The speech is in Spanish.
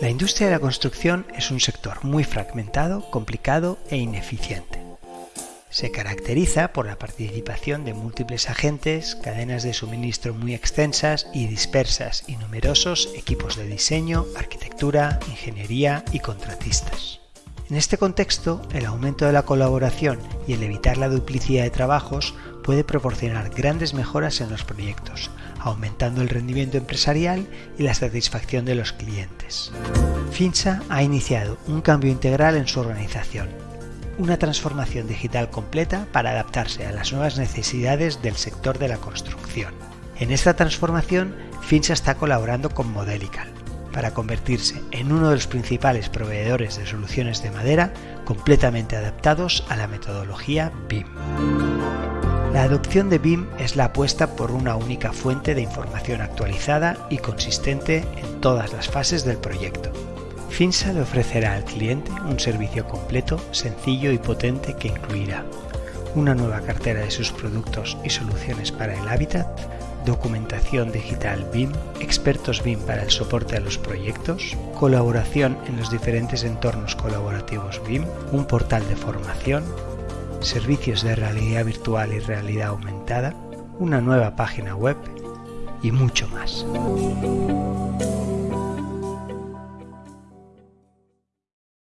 La industria de la construcción es un sector muy fragmentado, complicado e ineficiente. Se caracteriza por la participación de múltiples agentes, cadenas de suministro muy extensas y dispersas y numerosos equipos de diseño, arquitectura, ingeniería y contratistas. En este contexto, el aumento de la colaboración y el evitar la duplicidad de trabajos puede proporcionar grandes mejoras en los proyectos, aumentando el rendimiento empresarial y la satisfacción de los clientes. FINSA ha iniciado un cambio integral en su organización, una transformación digital completa para adaptarse a las nuevas necesidades del sector de la construcción. En esta transformación, FINSA está colaborando con Modelical para convertirse en uno de los principales proveedores de soluciones de madera completamente adaptados a la metodología BIM. La adopción de BIM es la apuesta por una única fuente de información actualizada y consistente en todas las fases del proyecto. FINSA le ofrecerá al cliente un servicio completo, sencillo y potente que incluirá una nueva cartera de sus productos y soluciones para el hábitat, documentación digital BIM, expertos BIM para el soporte a los proyectos, colaboración en los diferentes entornos colaborativos BIM, un portal de formación, servicios de realidad virtual y realidad aumentada, una nueva página web y mucho más.